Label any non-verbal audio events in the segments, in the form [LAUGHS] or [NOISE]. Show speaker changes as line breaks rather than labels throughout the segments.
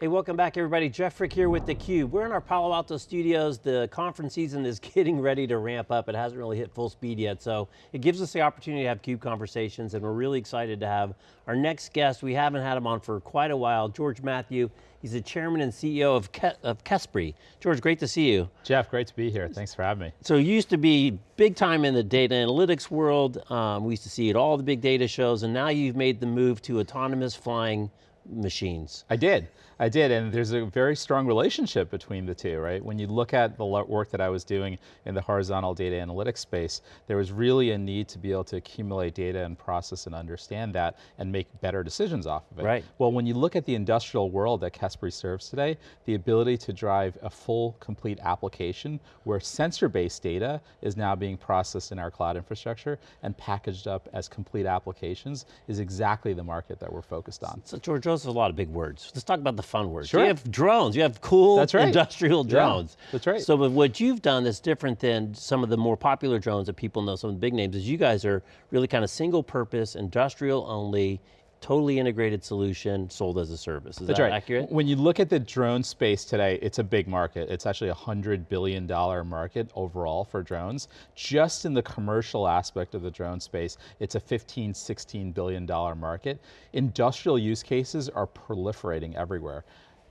Hey, welcome back everybody. Jeff Frick here with theCUBE. We're in our Palo Alto studios. The conference season is [LAUGHS] getting ready to ramp up. It hasn't really hit full speed yet, so it gives us the opportunity to have CUBE conversations and we're really excited to have our next guest. We haven't had him on for quite a while, George Matthew. He's the chairman and CEO of, Ke of Kespry. George, great to see you.
Jeff, great to be here. Thanks for having me.
So you used to be big time in the data analytics world. Um, we used to see it all the big data shows, and now you've made the move to autonomous flying machines.
I did. I did, and there's a very strong relationship between the two, right? When you look at the work that I was doing in the horizontal data analytics space, there was really a need to be able to accumulate data and process and understand that and make better decisions off of it.
Right.
Well, when you look at the industrial world that Kespry serves today, the ability to drive a full, complete application where sensor-based data is now being processed in our cloud infrastructure and packaged up as complete applications is exactly the market that we're focused on.
So George, those are a lot of big words. Let's talk about the fun words.
Sure.
You have drones, you have cool
that's right.
industrial drones.
Yeah, that's right.
So but what you've done that's different than some of the more popular drones that people know, some of the big names, is you guys are really kind of single purpose, industrial only, totally integrated solution sold as a service. Is
That's
that
right.
accurate?
When you look at the drone space today, it's a big market. It's actually a $100 billion market overall for drones. Just in the commercial aspect of the drone space, it's a $15, $16 billion market. Industrial use cases are proliferating everywhere.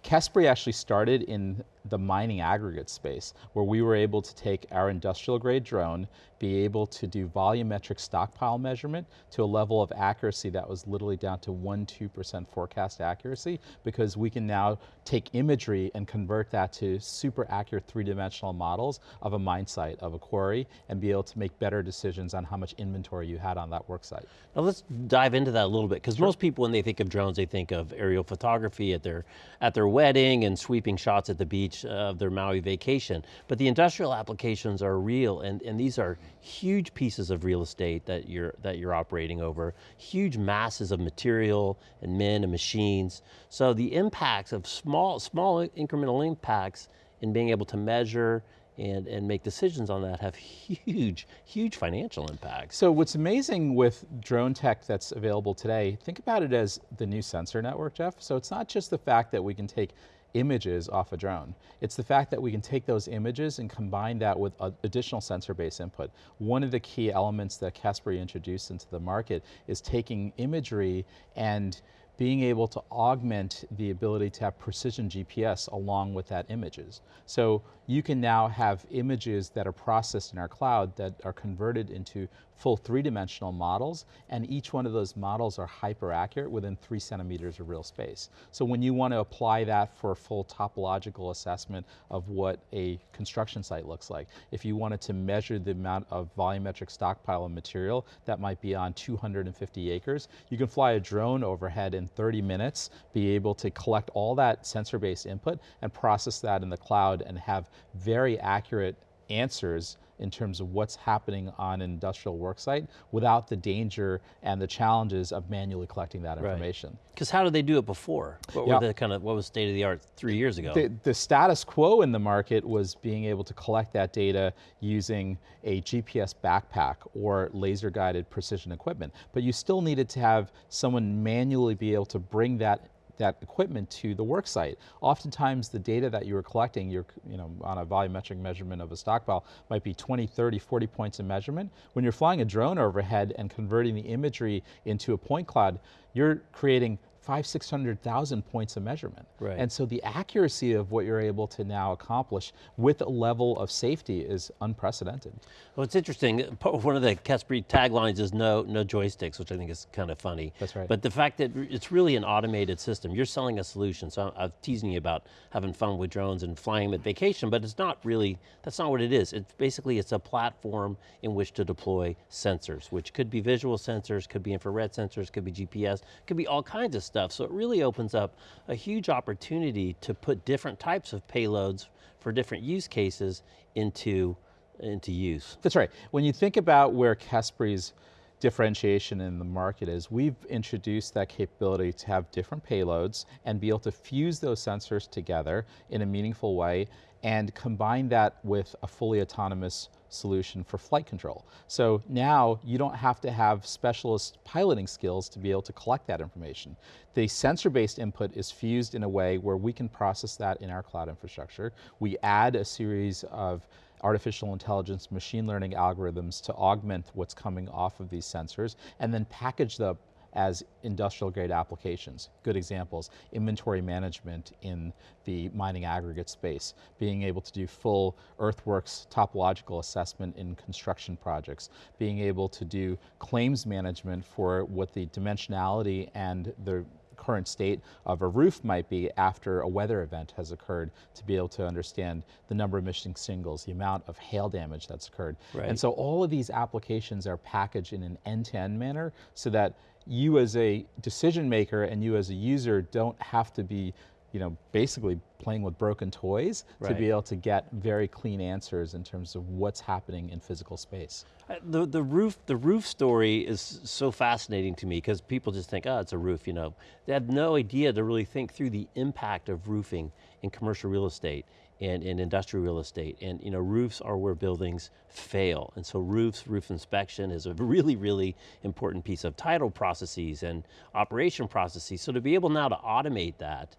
Kespry actually started in the mining aggregate space, where we were able to take our industrial grade drone, be able to do volumetric stockpile measurement to a level of accuracy that was literally down to 1, 2% forecast accuracy, because we can now take imagery and convert that to super accurate three-dimensional models of a mine site, of a quarry, and be able to make better decisions on how much inventory you had on that work site.
Now let's dive into that a little bit, because sure. most people when they think of drones, they think of aerial photography at their, at their wedding and sweeping shots at the beach of their Maui vacation. But the industrial applications are real and, and these are huge pieces of real estate that you're, that you're operating over, huge masses of material and men and machines. So the impacts of small, small incremental impacts in being able to measure and, and make decisions on that have huge, huge financial impacts.
So what's amazing with drone tech that's available today, think about it as the new sensor network, Jeff. So it's not just the fact that we can take images off a drone. It's the fact that we can take those images and combine that with additional sensor-based input. One of the key elements that Kespry introduced into the market is taking imagery and being able to augment the ability to have precision GPS along with that images. So you can now have images that are processed in our cloud that are converted into full three-dimensional models, and each one of those models are hyper accurate within three centimeters of real space. So when you want to apply that for a full topological assessment of what a construction site looks like, if you wanted to measure the amount of volumetric stockpile of material that might be on 250 acres, you can fly a drone overhead in 30 minutes, be able to collect all that sensor-based input and process that in the cloud and have very accurate answers in terms of what's happening on an industrial worksite without the danger and the challenges of manually collecting that information.
Because right. how did they do it before? What yep. were the kind of, what was state of the art three years ago?
The, the status quo in the market was being able to collect that data using a GPS backpack or laser guided precision equipment. But you still needed to have someone manually be able to bring that that equipment to the work site. Oftentimes the data that you were collecting, you're, you know, on a volumetric measurement of a stockpile might be 20, 30, 40 points of measurement. When you're flying a drone overhead and converting the imagery into a point cloud, you're creating five, 600,000 points of measurement.
Right.
And so the accuracy of what you're able to now accomplish with a level of safety is unprecedented.
Well, it's interesting. One of the Kespry taglines is no, no joysticks, which I think is kind of funny.
That's right.
But the fact that it's really an automated system. You're selling a solution, so I'm, teasing you about having fun with drones and flying with vacation, but it's not really, that's not what it is. It's basically, it's a platform in which to deploy sensors, which could be visual sensors, could be infrared sensors, could be GPS, could be all kinds of stuff. So it really opens up a huge opportunity to put different types of payloads for different use cases into, into use.
That's right. When you think about where Kespry's differentiation in the market is we've introduced that capability to have different payloads and be able to fuse those sensors together in a meaningful way and combine that with a fully autonomous solution for flight control. So now you don't have to have specialist piloting skills to be able to collect that information. The sensor-based input is fused in a way where we can process that in our cloud infrastructure. We add a series of artificial intelligence machine learning algorithms to augment what's coming off of these sensors and then package them as industrial grade applications. Good examples, inventory management in the mining aggregate space, being able to do full earthworks topological assessment in construction projects, being able to do claims management for what the dimensionality and the current state of a roof might be after a weather event has occurred to be able to understand the number of missing shingles, the amount of hail damage that's occurred.
Right.
And so all of these applications are packaged in an end-to-end -end manner so that you as a decision maker and you as a user don't have to be you know, basically playing with broken toys
right.
to be able to get very clean answers in terms of what's happening in physical space.
Uh, the, the, roof, the roof story is so fascinating to me because people just think, oh, it's a roof, you know. They have no idea to really think through the impact of roofing in commercial real estate and in industrial real estate. And you know, roofs are where buildings fail. And so roofs, roof inspection is a [LAUGHS] really, really important piece of title processes and operation processes. So to be able now to automate that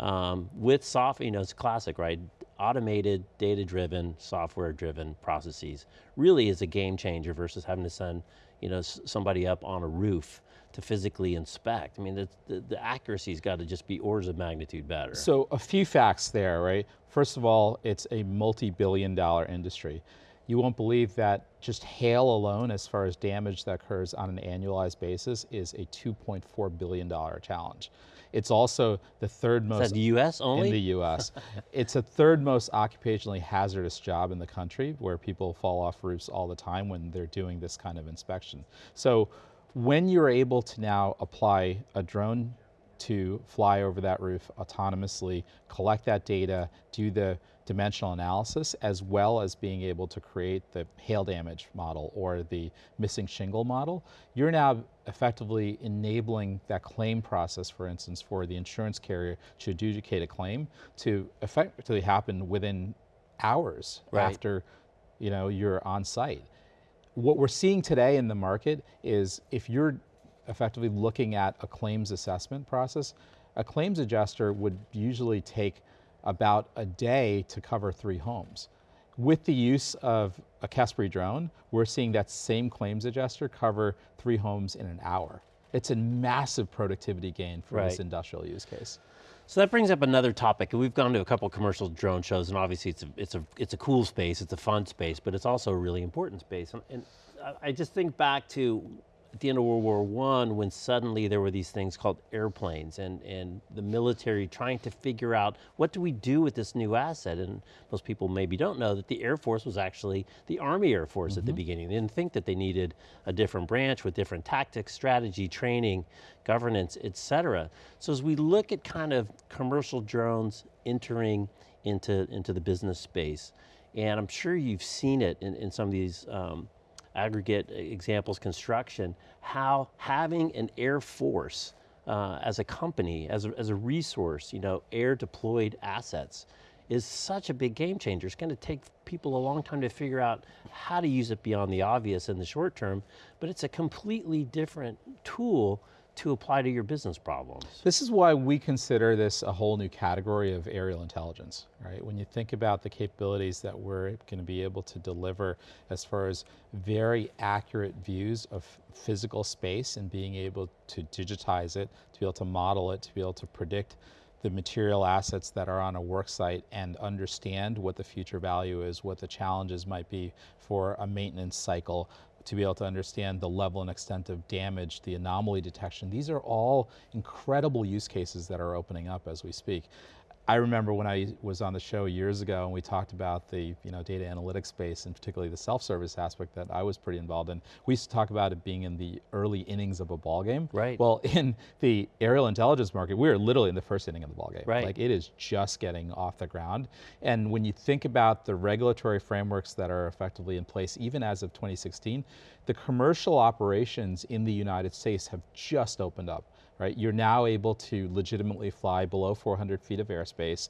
um, with software, you know, it's classic, right? Automated, data-driven, software-driven processes really is a game changer versus having to send you know, somebody up on a roof to physically inspect. I mean, the, the, the accuracy's got to just be orders of magnitude better.
So a few facts there, right? First of all, it's a multi-billion dollar industry. You won't believe that just hail alone, as far as damage that occurs on an annualized basis, is a $2.4 billion challenge. It's also the third most-
Is that the US only?
In the US. [LAUGHS] it's the third most occupationally hazardous job in the country where people fall off roofs all the time when they're doing this kind of inspection. So when you're able to now apply a drone to fly over that roof autonomously, collect that data, do the dimensional analysis, as well as being able to create the hail damage model or the missing shingle model, you're now effectively enabling that claim process, for instance, for the insurance carrier to adjudicate a claim to effectively happen within hours right. after you know, you're on site. What we're seeing today in the market is if you're effectively looking at a claims assessment process, a claims adjuster would usually take about a day to cover three homes. With the use of a Kespry drone, we're seeing that same claims adjuster cover three homes in an hour. It's a massive productivity gain for right. this industrial use case.
So that brings up another topic. We've gone to a couple commercial drone shows and obviously it's a, it's a, it's a cool space, it's a fun space, but it's also a really important space. And, and I just think back to at the end of World War I when suddenly there were these things called airplanes and, and the military trying to figure out what do we do with this new asset and most people maybe don't know that the Air Force was actually the Army Air Force mm -hmm. at the mm-hmm. beginning. They didn't think that they needed a different branch with different tactics, strategy, training, governance, et cetera. So as we look at kind of commercial drones entering into, into the business space, and I'm sure you've seen it in, in some of these um, aggregate examples construction, how having an Air Force uh, as a company, as a, as a resource, you know, air deployed assets, is such a big game changer. It's going to take people a long time to figure out how to use it beyond the obvious in the short term, but it's a completely different tool to apply to your business problems.
This is why we consider this a whole new category of aerial intelligence, right? When you think about the capabilities that we're going to be able to deliver as far as very accurate views of physical space and being able to digitize it, to be able to model it, to be able to predict the material assets that are on a work site and understand what the future value is, what the challenges might be for a maintenance cycle, to be able to understand the level and extent of damage, the anomaly detection. These are all incredible use cases that are opening up as we speak. I remember when I was on the show years ago and we talked about the you know, data analytics space and particularly the self-service aspect that I was pretty involved in. We used to talk about it being in the early innings of a ball game.
Right.
Well, [LAUGHS] in the aerial intelligence market, we are literally in the first inning of the ball game.
Right.
Like it is just getting off the ground. And when you think about the regulatory frameworks that are effectively in place, even as of 2016, the commercial operations in the United States have just opened up right? You're now able to legitimately fly below 400 feet of airspace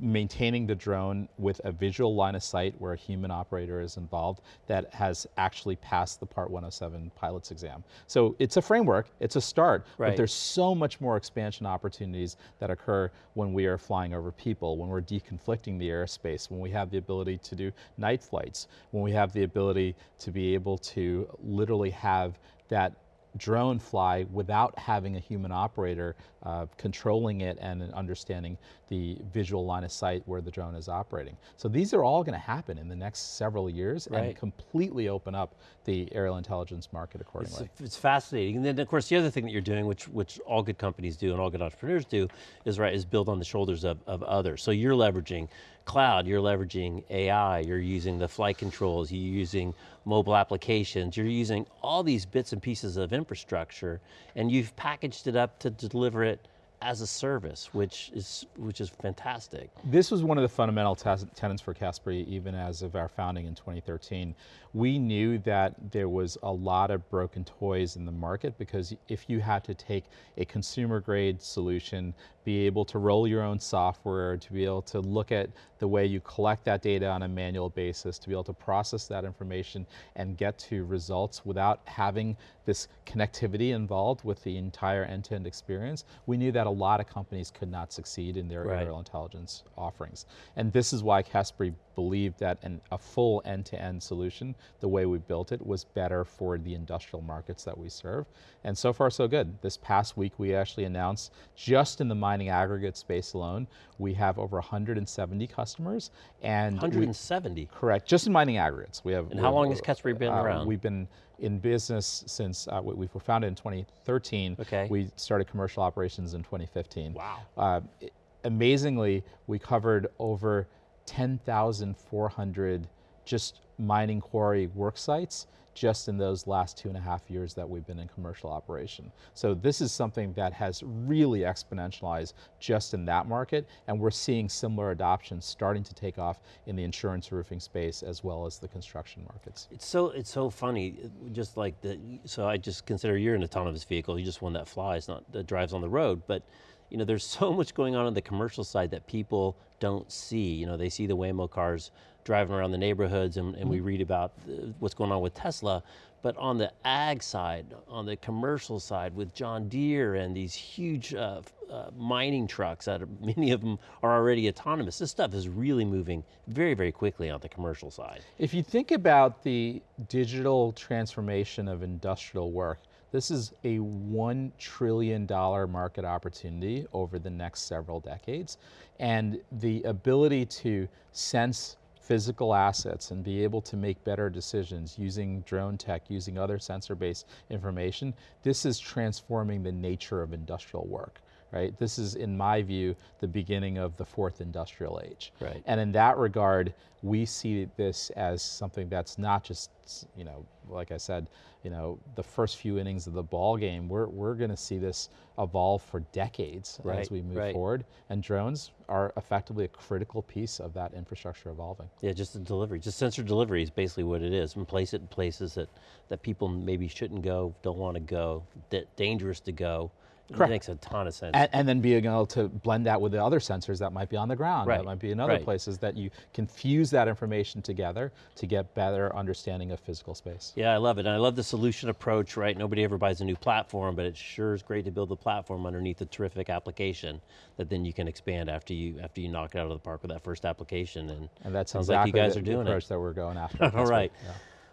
maintaining the drone with a visual line of sight where a human operator is involved that has actually passed the Part 107 pilot's exam. So it's a framework, it's a start,
Right.
but there's so much more expansion opportunities that occur when we are flying over people, when we're deconflicting the airspace, when we have the ability to do night flights, when we have the ability to be able to literally have that drone fly without having a human operator uh, controlling it and understanding the visual line of sight where the drone is operating. So these are all going to happen in the next several years and completely open up the aerial intelligence market
It's,
accordingly.
it's fascinating. And then of course the other thing that you're doing, which which all good companies do and all good entrepreneurs do, is right, is build on the shoulders of, of others. So you're leveraging cloud, you're leveraging AI, you're using the flight controls, you're using mobile applications, you're using all these bits and pieces of infrastructure, and you've packaged it up to deliver it as a service, which is which is fantastic.
This was one of the fundamental tenets for Kespry, even as of our founding in 2013. We knew that there was a lot of broken toys in the market because if you had to take a consumer grade solution, be able to roll your own software, to be able to look at the way you collect that data on a manual basis, to be able to process that information and get to results without having this connectivity involved with the entire end-to-end experience, we knew that a lot of companies could not succeed in their
Right.
aerial intelligence offerings. And this is why Kespry believed that an, a full end-to-end solution, the way we built it, was better for the industrial markets that we serve. And so far, so good. This past week, we actually announced, just in the mining aggregate space alone, we have over 170 customers. And we-
170.
correct, just in mining aggregates. We have.
And how long has Kespry been
uh,
around?
We've been in business since uh, we, we were founded in 2013.
Okay.
We started commercial operations in 2015.
Wow.
Uh, i- amazingly, we covered over 10,400 just mining quarry work sites just in those last two and a half years that we've been in commercial operation. So this is something that has really exponentialized just in that market, and we're seeing similar adoption starting to take off in the insurance roofing space as well as the construction markets.
It's so it's so funny, just like the. So I just consider you're an autonomous vehicle. You just one that flies, not that drives on the road. But you know, there's [LAUGHS] so much going on on the commercial side that people don't see. You know, they see the Waymo cars driving around the neighborhoods, and, and we read about uh, what's going on with Tesla. But on the ag side, on the commercial side, with John Deere and these huge uh, uh, mining trucks, that are, [LAUGHS] many of them are already autonomous. This stuff is really moving very, very quickly on the commercial side.
If you think about the digital transformation of industrial work, this is a $1 trillion market opportunity over the next several decades. And the ability to sense physical assets and be able to make better decisions using drone tech, using other sensor-based information, this is transforming the nature of industrial work. Right? This is, in my view, the beginning of the fourth industrial age.
Right.
And in that regard, we see this as something that's not just, you know, like I said, you know, the first few innings of the ball game. We're, we're going to see this evolve for decades
Right,
as we move
right.
forward. And drones are effectively a critical piece of that infrastructure evolving.
Yeah, just the delivery, just sensor delivery is basically what it is, and place it in places that, that people maybe shouldn't go, don't want to go, that dangerous to go.
Correct.
It makes a ton of sense.
And, and then being able to blend that with the other sensors that might be on the ground,
Right,
that might be in other
right.
places, that you can fuse that information together to get better understanding of physical space.
yeah, I love it. And I love the solution approach, right? Nobody ever buys a new platform, but it sure is great to build the platform underneath a terrific application that then you can expand after you after you knock it out of the park with that first application. And,
And that's
sounds
exactly
like you guys
the,
are
the
doing it.
approach that we're going after. [LAUGHS]
All right.
yeah.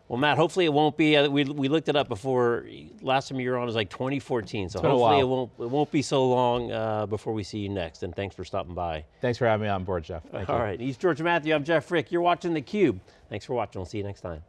Well, Matt, hopefully it won't be, uh, we, we looked it up before, last time you were on was like 2014, so hopefully it won't, it won't be so long uh, before we see you next, and thanks for stopping by.
Thanks for having me on board, Jeff. Thank
All you. right, he's George Matthew, I'm Jeff Frick, you're watching theCUBE. Thanks for watching, we'll see you next time.